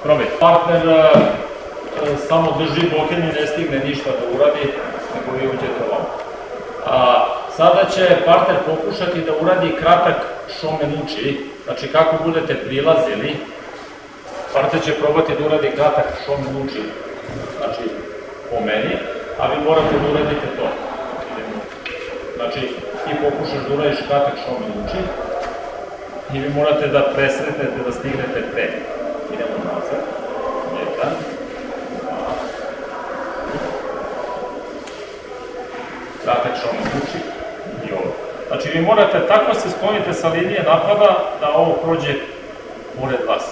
Probaj. Partner e, samo drži boken i ne stigne ništa da uradi, nego vi uđete ovamo. A, sada će partner pokušati da uradi kratak šomen uči, znači kako budete prilazili, partner će probati da uradi kratak šomen uči, znači po meni, a vi morate da uradite to. Znači, ti pokušaš da uradiš kratak šomen uči, i vi morate da presretnete, da stignete pre. Idemo nazad. Jedan. Dva. Kratak uči i ovo. Znači, vi morate tako se sklonite sa linije napada da ovo prođe pored vas.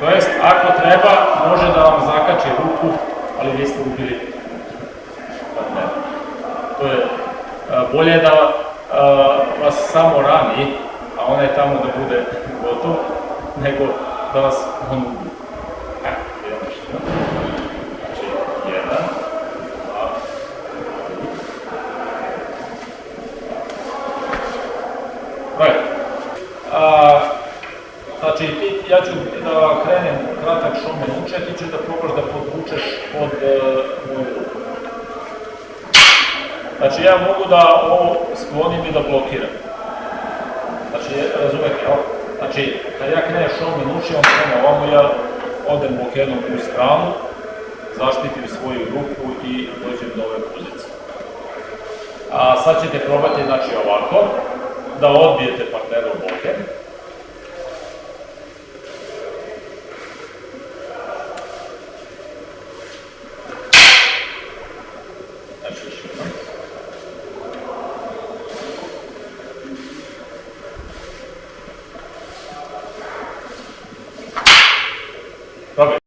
To jest, ako treba, može da vam zakači ruku, ali vi ste ubili. To je, a, bolje je da a, vas samo rani, a onaj tamo da bude gotov, nego da vas on još jednom. Znači, znači, ja ću da krenem kratak šomen uče, ti ćeš da probaš da podvučeš pod uh, moju. Znači, ja mogu da ovo sklonim i da blokiram. Znači, razumete, jel? Znači, kad ja krenem šomen uči, on krene ovamo, ja odem bokenom u stranu, zaštitim svoju ruku i dođem do ove pozicije. A sad ćete probati, znači, ovako, da odbijete partnera u Love it.